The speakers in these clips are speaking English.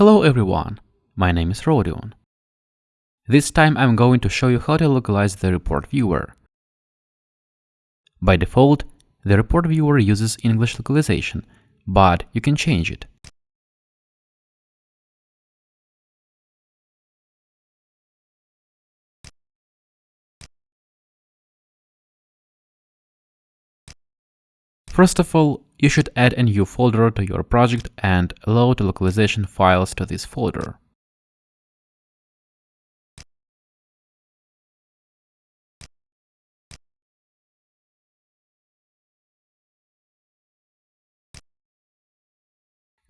Hello everyone, my name is Rodion. This time I'm going to show you how to localize the report viewer. By default, the report viewer uses English localization, but you can change it. First of all, you should add a new folder to your project and load localization files to this folder.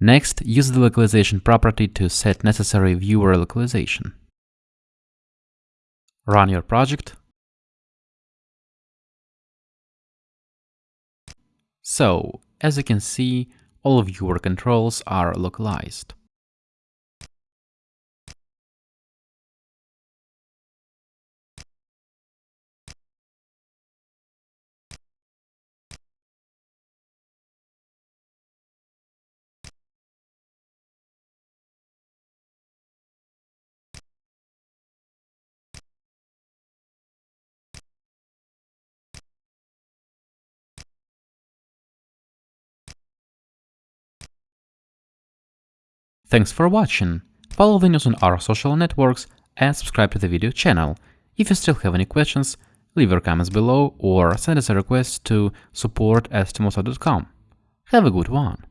Next, use the localization property to set necessary viewer localization. Run your project So, as you can see, all of your controls are localized. Thanks for watching. Follow the news on our social networks and subscribe to the video channel. If you still have any questions, leave your comments below or send us a request to support Have a good one!